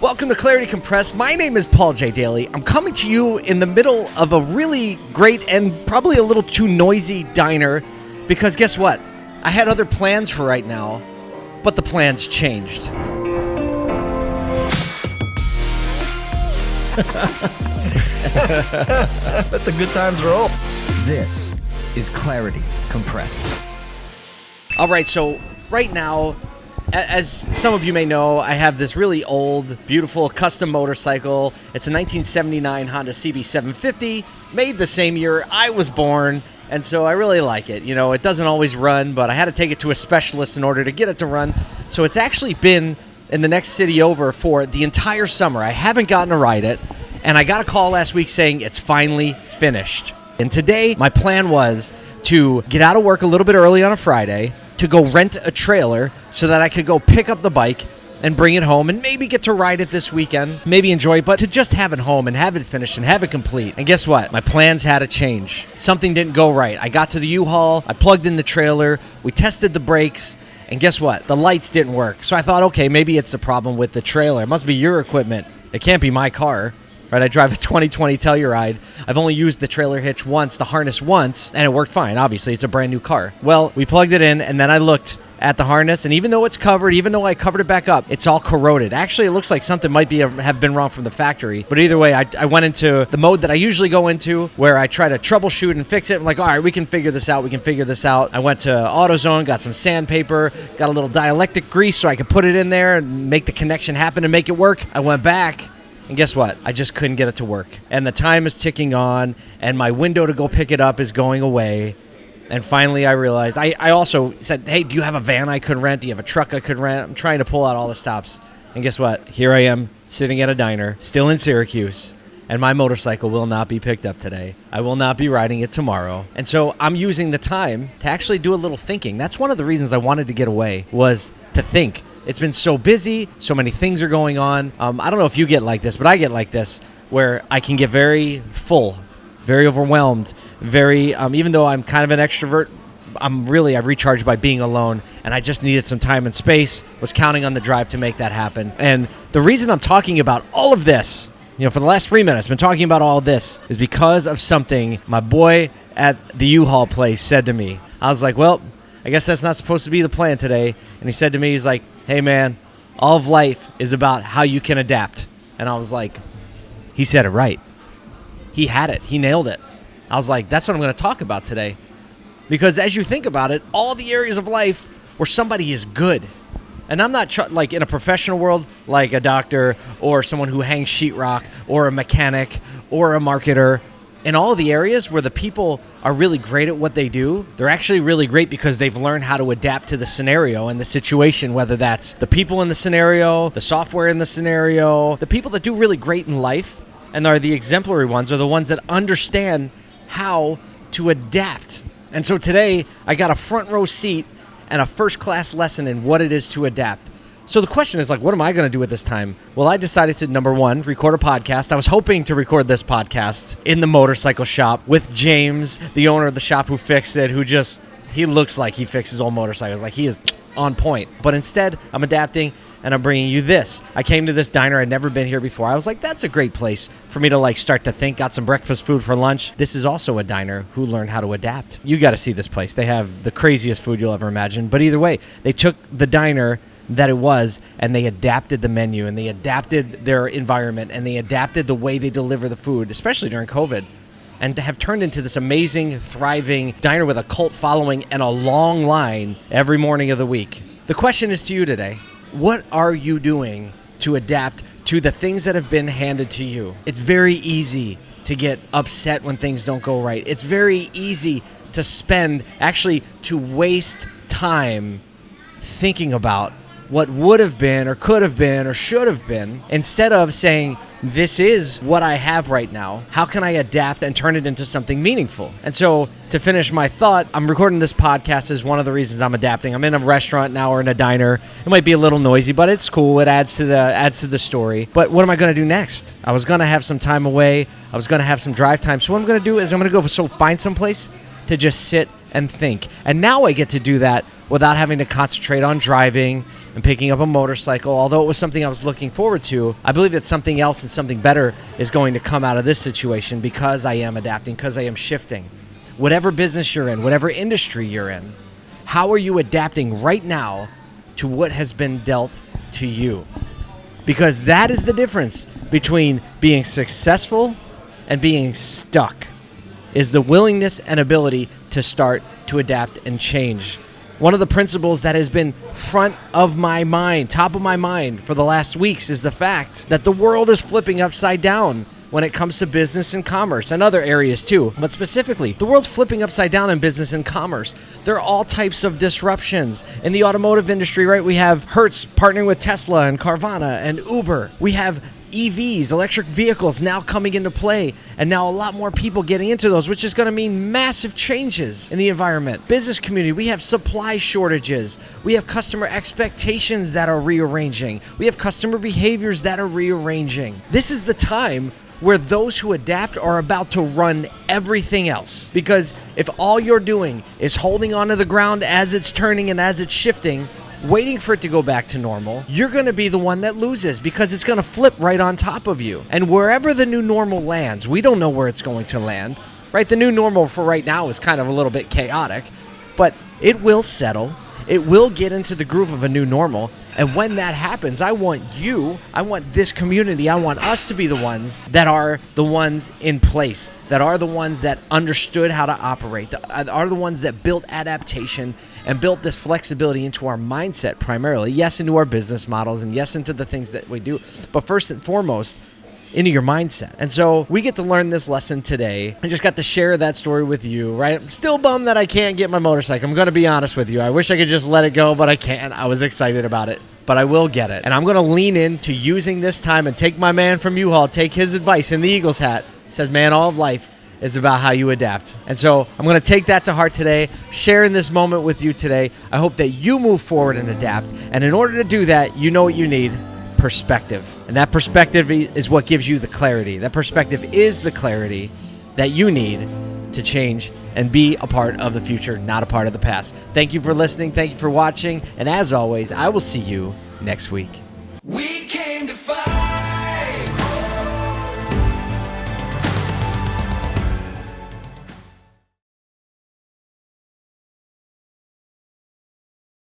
Welcome to Clarity Compressed. My name is Paul J. Daly. I'm coming to you in the middle of a really great and probably a little too noisy diner because guess what? I had other plans for right now, but the plans changed. Let the good times roll. This is Clarity Compressed. All right, so right now, a- as some of you may know, I have this really old, beautiful custom motorcycle. It's a 1979 Honda CB750, made the same year I was born, and so I really like it. You know, it doesn't always run, but I had to take it to a specialist in order to get it to run. So it's actually been in the next city over for the entire summer. I haven't gotten to ride it, and I got a call last week saying it's finally finished. And today, my plan was to get out of work a little bit early on a Friday, to go rent a trailer so that I could go pick up the bike and bring it home and maybe get to ride it this weekend, maybe enjoy it, but to just have it home and have it finished and have it complete. And guess what? My plans had to change. Something didn't go right. I got to the U-Haul, I plugged in the trailer, we tested the brakes, and guess what? The lights didn't work. So I thought, okay, maybe it's the problem with the trailer. It must be your equipment. It can't be my car. Right, I drive a 2020 Telluride. I've only used the trailer hitch once, the harness once, and it worked fine. Obviously, it's a brand new car. Well, we plugged it in, and then I looked at the harness, and even though it's covered, even though I covered it back up, it's all corroded. Actually, it looks like something might be uh, have been wrong from the factory. But either way, I, I went into the mode that I usually go into, where I try to troubleshoot and fix it. I'm like, all right, we can figure this out. We can figure this out. I went to AutoZone, got some sandpaper, got a little dielectric grease so I could put it in there and make the connection happen and make it work. I went back. And guess what? I just couldn't get it to work. And the time is ticking on, and my window to go pick it up is going away. And finally, I realized I, I also said, Hey, do you have a van I could rent? Do you have a truck I could rent? I'm trying to pull out all the stops. And guess what? Here I am sitting at a diner, still in Syracuse, and my motorcycle will not be picked up today. I will not be riding it tomorrow. And so I'm using the time to actually do a little thinking. That's one of the reasons I wanted to get away was to think. It's been so busy, so many things are going on. Um, I don't know if you get like this, but I get like this where I can get very full, very overwhelmed, very, um, even though I'm kind of an extrovert, I'm really, I've recharged by being alone and I just needed some time and space, was counting on the drive to make that happen. And the reason I'm talking about all of this, you know, for the last three minutes, been talking about all this is because of something my boy at the U-Haul place said to me. I was like, well, I guess that's not supposed to be the plan today. And he said to me, he's like, hey man, all of life is about how you can adapt. And I was like, he said it right. He had it. He nailed it. I was like, that's what I'm going to talk about today. Because as you think about it, all the areas of life where somebody is good, and I'm not like in a professional world, like a doctor or someone who hangs sheetrock or a mechanic or a marketer. In all the areas where the people are really great at what they do, they're actually really great because they've learned how to adapt to the scenario and the situation, whether that's the people in the scenario, the software in the scenario, the people that do really great in life and are the exemplary ones are the ones that understand how to adapt. And so today, I got a front row seat and a first class lesson in what it is to adapt. So the question is like, what am I going to do at this time? Well, I decided to number one, record a podcast. I was hoping to record this podcast in the motorcycle shop with James, the owner of the shop who fixed it, who just he looks like he fixes old motorcycles, like he is on point. But instead, I'm adapting and I'm bringing you this. I came to this diner. I'd never been here before. I was like, that's a great place for me to like start to think. Got some breakfast food for lunch. This is also a diner who learned how to adapt. You got to see this place. They have the craziest food you'll ever imagine. But either way, they took the diner that it was and they adapted the menu and they adapted their environment and they adapted the way they deliver the food, especially during COVID and to have turned into this amazing, thriving diner with a cult following and a long line every morning of the week. The question is to you today what are you doing to adapt to the things that have been handed to you? It's very easy to get upset when things don't go right. It's very easy to spend, actually, to waste time thinking about what would have been or could have been or should have been instead of saying, This is what I have right now. How can I adapt and turn it into something meaningful? And so, to finish my thought, I'm recording this podcast as one of the reasons I'm adapting. I'm in a restaurant now or in a diner. It might be a little noisy, but it's cool. It adds to the adds to the story. But what am I going to do next? I was going to have some time away. I was going to have some drive time. So what I'm going to do is I'm going to go so find some place to just sit and think. And now I get to do that without having to concentrate on driving and picking up a motorcycle, although it was something I was looking forward to, I believe that something else and something better is going to come out of this situation because I am adapting, because I am shifting. Whatever business you're in, whatever industry you're in, how are you adapting right now to what has been dealt to you? Because that is the difference between being successful and being stuck is the willingness and ability to start to adapt and change. One of the principles that has been front of my mind, top of my mind for the last weeks is the fact that the world is flipping upside down when it comes to business and commerce and other areas too. But specifically, the world's flipping upside down in business and commerce. There are all types of disruptions. In the automotive industry, right, we have Hertz partnering with Tesla and Carvana and Uber. We have EVs, electric vehicles, now coming into play, and now a lot more people getting into those, which is going to mean massive changes in the environment. Business community, we have supply shortages, we have customer expectations that are rearranging, we have customer behaviors that are rearranging. This is the time where those who adapt are about to run everything else. Because if all you're doing is holding onto the ground as it's turning and as it's shifting, waiting for it to go back to normal, you're going to be the one that loses because it's going to flip right on top of you. And wherever the new normal lands, we don't know where it's going to land, right? The new normal for right now is kind of a little bit chaotic, but it will settle. It will get into the groove of a new normal. And when that happens, I want you, I want this community, I want us to be the ones that are the ones in place, that are the ones that understood how to operate, that are the ones that built adaptation and built this flexibility into our mindset primarily. Yes, into our business models and yes, into the things that we do. But first and foremost, into your mindset. And so we get to learn this lesson today. I just got to share that story with you, right? I'm still bummed that I can't get my motorcycle. I'm going to be honest with you. I wish I could just let it go, but I can't. I was excited about it. But I will get it. And I'm going to lean into using this time and take my man from U-Haul, take his advice in the Eagles hat. Says, man, all of life is about how you adapt. And so I'm going to take that to heart today, sharing this moment with you today. I hope that you move forward and adapt. And in order to do that, you know what you need perspective. And that perspective is what gives you the clarity. That perspective is the clarity that you need to change and be a part of the future, not a part of the past. Thank you for listening. Thank you for watching. And as always, I will see you next week. We came to fight.